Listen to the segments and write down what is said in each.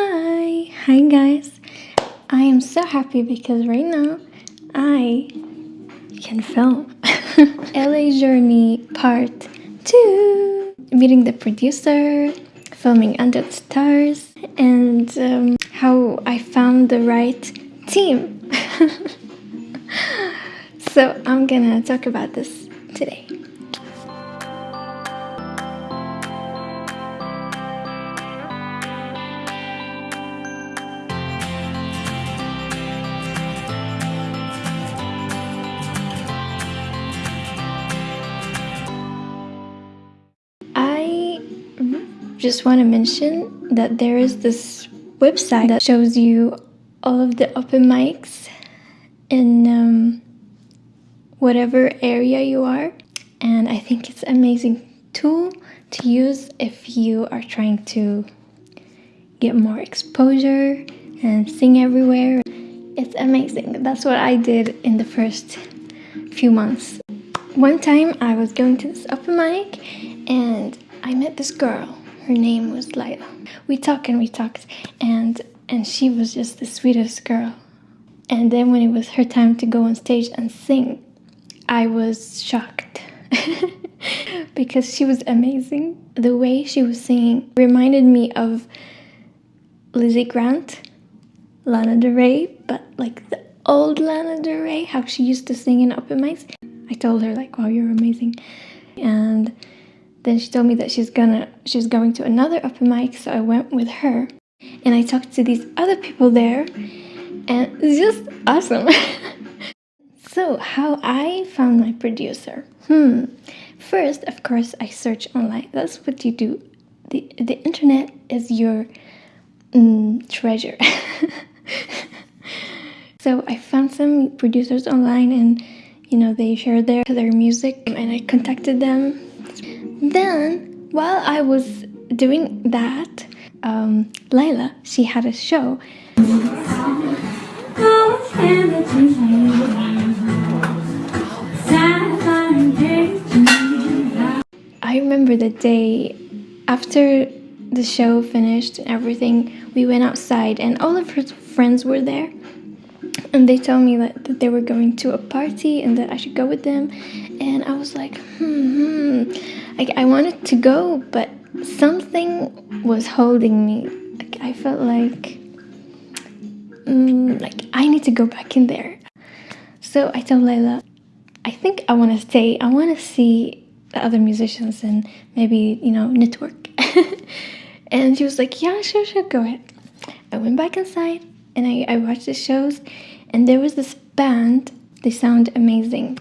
Hi! Hi guys! I am so happy because right now I can film LA Journey Part 2! Meeting the producer, filming Under the Stars, and um, how I found the right team. so I'm gonna talk about this today. Just want to mention that there is this website that shows you all of the open mics in um, whatever area you are and I think it's an amazing tool to use if you are trying to get more exposure and sing everywhere. It's amazing. That's what I did in the first few months. One time I was going to this open mic and I met this girl. Her name was Lila. We talked and we talked and and she was just the sweetest girl. And then when it was her time to go on stage and sing, I was shocked because she was amazing. The way she was singing reminded me of Lizzie Grant, Lana Del Rey, but like the old Lana Del Rey, how she used to sing in open mics. I told her like, wow, you're amazing. And then she told me that she's gonna she's going to another open mic, so I went with her. And I talked to these other people there, and it's just awesome. so how I found my producer? Hmm. First, of course, I search online. That's what you do. The the internet is your mm, treasure. so I found some producers online and you know they share their their music and I contacted them. Then while I was doing that, um, Lila she had a show. I remember the day after the show finished and everything, we went outside and all of her friends were there. And they told me that, that they were going to a party and that I should go with them. And I was like, hmm, hmm. Like, I wanted to go, but something was holding me. Like, I felt like, mm, like I need to go back in there. So I told Layla, I think I want to stay. I want to see the other musicians and maybe, you know, network. and she was like, yeah, sure, sure, go ahead. I went back inside and I, I watched the shows and there was this band. They sound amazing.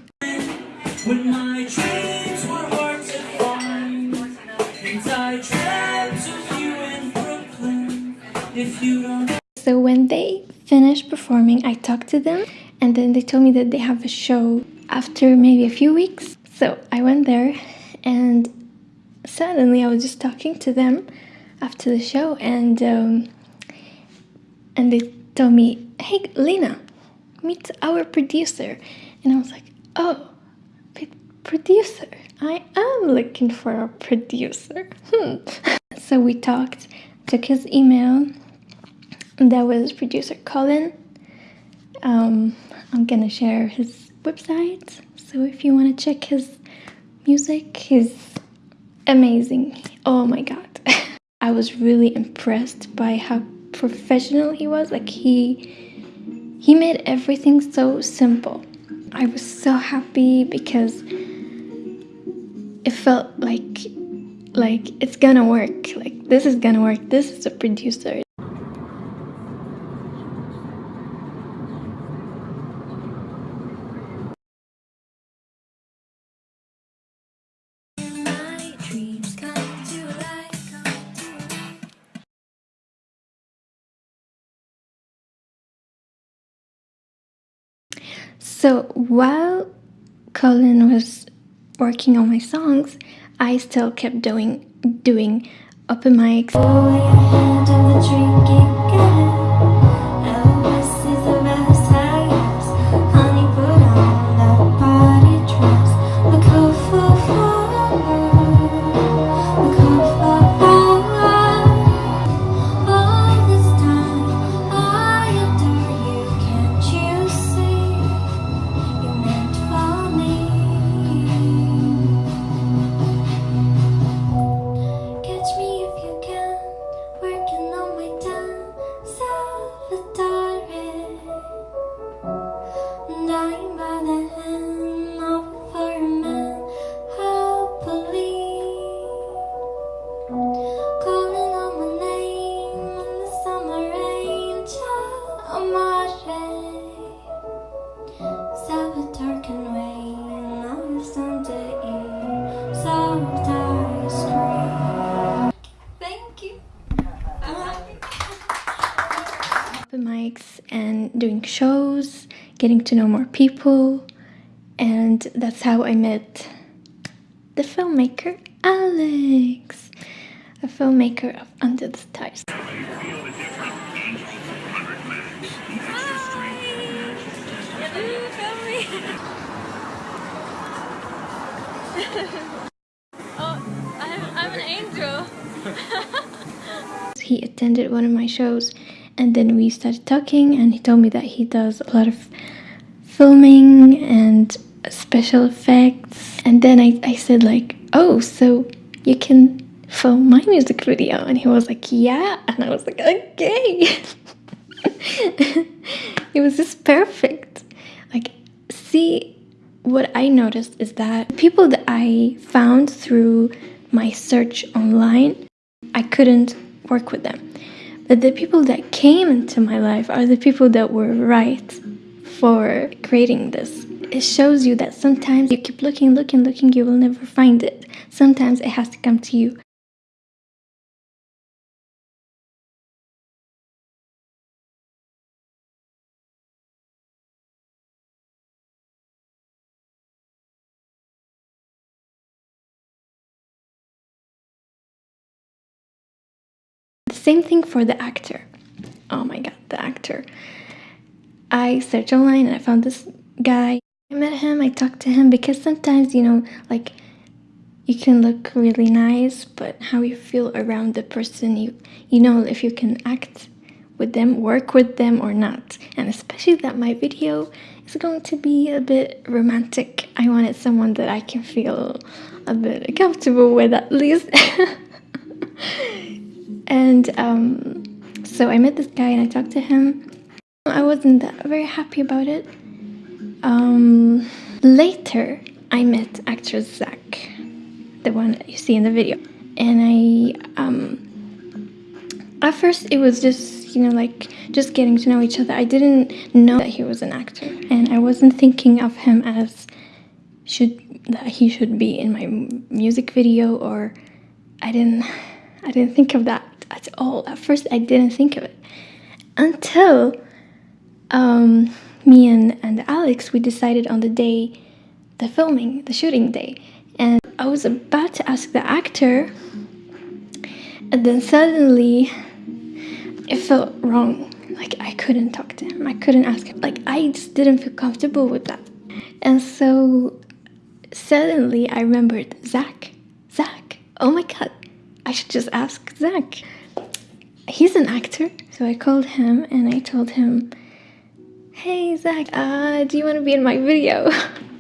So when they finished performing, I talked to them and then they told me that they have a show after maybe a few weeks. So I went there and suddenly I was just talking to them after the show and um, and they told me, hey Lena, meet our producer. And I was like, oh, producer. I am looking for a producer. Hmm. so we talked, took his email. That was producer Colin. Um, I'm gonna share his website. So if you want to check his music, he's amazing. Oh my god. I was really impressed by how professional he was. Like he he made everything so simple. I was so happy because it felt like like it's gonna work. Like this is gonna work. This is a producer. So while Colin was working on my songs, I still kept doing doing open mics. Shows, getting to know more people, and that's how I met the filmmaker Alex, a filmmaker of Under the Stars. oh, I'm, I'm an angel. he attended one of my shows and then we started talking and he told me that he does a lot of filming and special effects. And then I, I said like oh so you can film my music video? And he was like yeah. And I was like okay. It was just perfect. Like see what I noticed is that people that I found through my search online I couldn't work with them but the people that came into my life are the people that were right for creating this. It shows you that sometimes you keep looking, looking, looking, you will never find it. Sometimes it has to come to you. Same thing for the actor. Oh my god, the actor. I searched online and I found this guy. I met him, I talked to him because sometimes, you know, like you can look really nice, but how you feel around the person, you you know if you can act with them, work with them or not. And especially that my video is going to be a bit romantic. I wanted someone that I can feel a bit comfortable with at least. And um, so I met this guy and I talked to him. I wasn't very happy about it. Um, later, I met actor Zach, the one that you see in the video. And I, um, at first it was just, you know, like just getting to know each other. I didn't know that he was an actor. And I wasn't thinking of him as should that he should be in my music video or I didn't I didn't think of that at all. At first, I didn't think of it until um, me and, and Alex we decided on the day, the filming, the shooting day, and I was about to ask the actor, and then suddenly it felt wrong. Like I couldn't talk to him. I couldn't ask him. Like I just didn't feel comfortable with that. And so suddenly I remembered Zach. Zach. Oh my god. I should just ask Zach he's an actor. So I called him and I told him, hey Zach, uh, do you want to be in my video?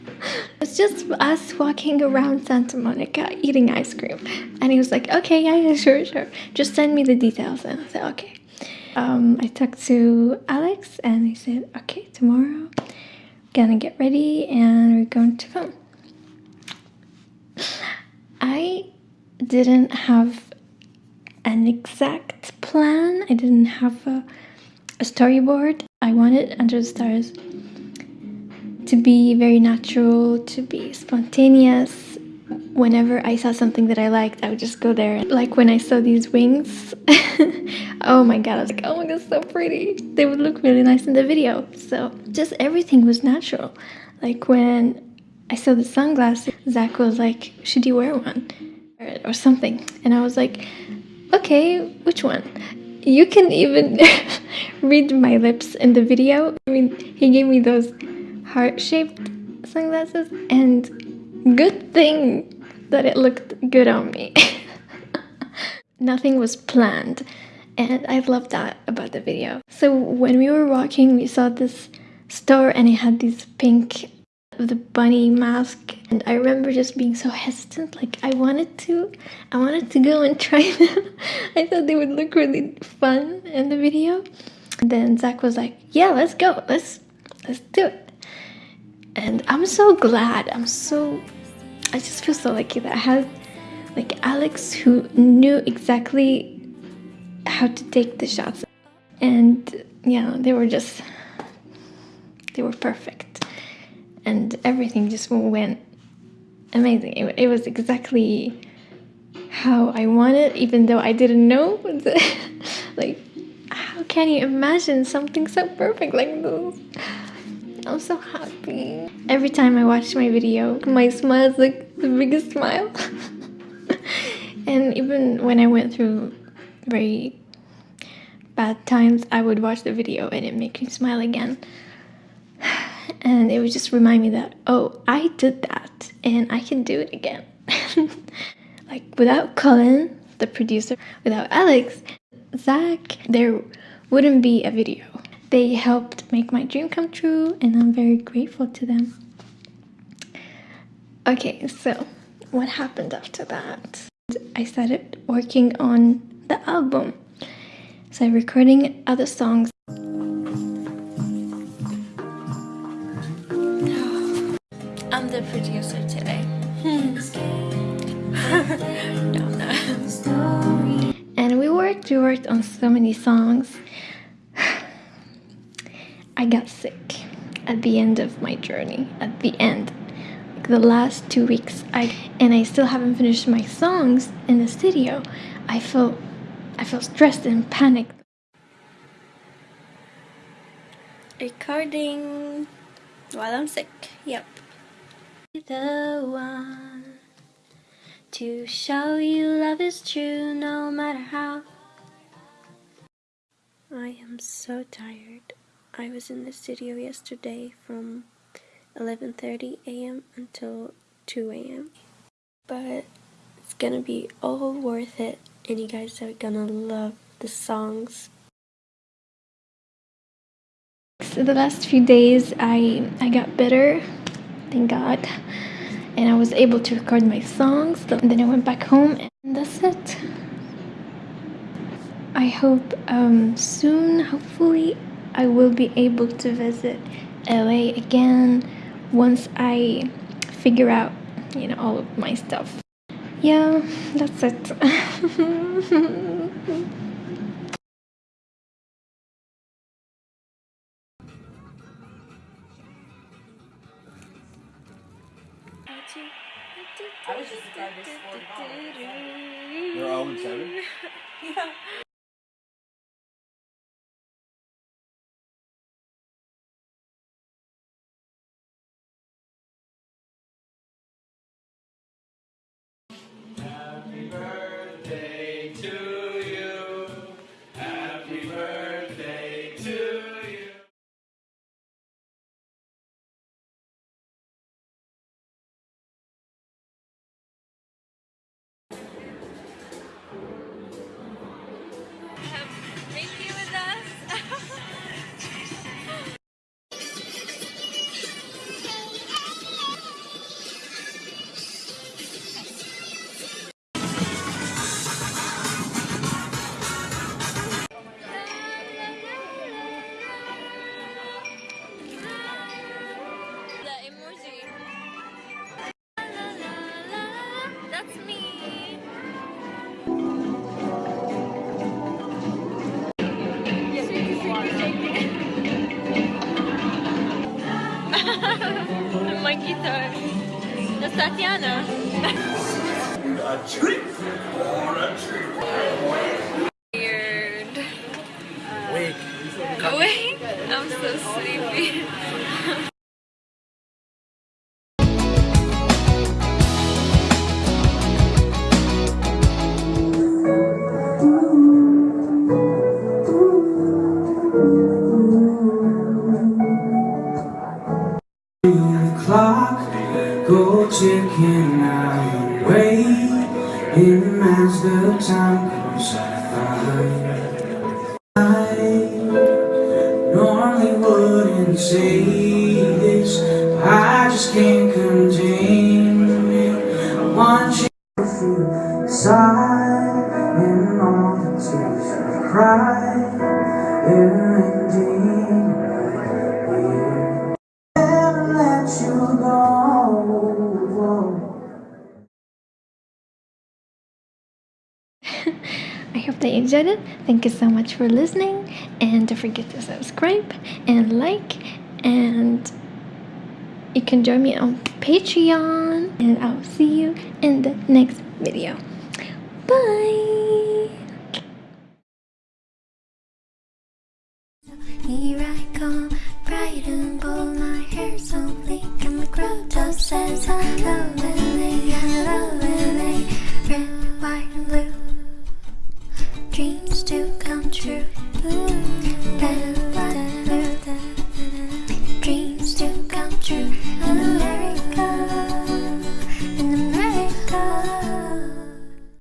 it's just us walking around Santa Monica eating ice cream. And he was like, okay, yeah, yeah, sure, sure. Just send me the details. And I said, okay. Um, I talked to Alex and he said, okay, tomorrow, gonna get ready and we're going to film. I didn't have an exact plan. I didn't have a, a storyboard. I wanted Under the Stars to be very natural, to be spontaneous. Whenever I saw something that I liked, I would just go there. Like when I saw these wings, oh my god, I was like, oh my god, so pretty. They would look really nice in the video. So just everything was natural. Like when I saw the sunglasses, Zach was like, should you wear one? Or something. And I was like, okay, which one? You can even read my lips in the video. I mean, he gave me those heart-shaped sunglasses and good thing that it looked good on me. Nothing was planned and I love that about the video. So when we were walking, we saw this store and it had these pink the bunny mask. And I remember just being so hesitant like I wanted to I wanted to go and try them. I thought they would look really fun in the video. And then Zach was like yeah let's go. Let's let's do it. And I'm so glad. I'm so I just feel so lucky that I had like Alex who knew exactly how to take the shots. And yeah they were just they were perfect and everything just went amazing. It, it was exactly how I wanted, even though I didn't know. like, how can you imagine something so perfect like this? I'm so happy. Every time I watch my video, my smile is like the biggest smile. and even when I went through very bad times, I would watch the video and it makes me smile again. And it would just remind me that, oh, I did that and I can do it again. like without Colin, the producer, without Alex, Zach, there wouldn't be a video. They helped make my dream come true and I'm very grateful to them. Okay, so what happened after that? I started working on the album. So recording other songs. I'm the producer today. no, no. And we worked, we worked on so many songs. I got sick at the end of my journey, at the end. Like the last two weeks, I and I still haven't finished my songs in the studio. I felt I felt stressed and panicked. Recording while I'm sick. Yep. The one to show you love is true no matter how. I am so tired. I was in the studio yesterday from 11:30 a.m. until 2 a.m. But it's gonna be all worth it and you guys are gonna love the songs. So the last few days I I got better, thank God. And I was able to record my songs. And then I went back home and that's it. I hope um, soon, hopefully, I will be able to visit LA again once I figure out, you know, all of my stuff. Yeah, that's it. I was just surprised they scored They're 0 7? yeah. Tatiana. A treat or a treat. As the time by, I normally wouldn't say this, I just can't contain it. I want you to feel inside and all the tears I cry. They're enjoyed it. Thank you so much for listening. And don't forget to subscribe and like. And you can join me on Patreon. And I'll see you in the next video. Bye.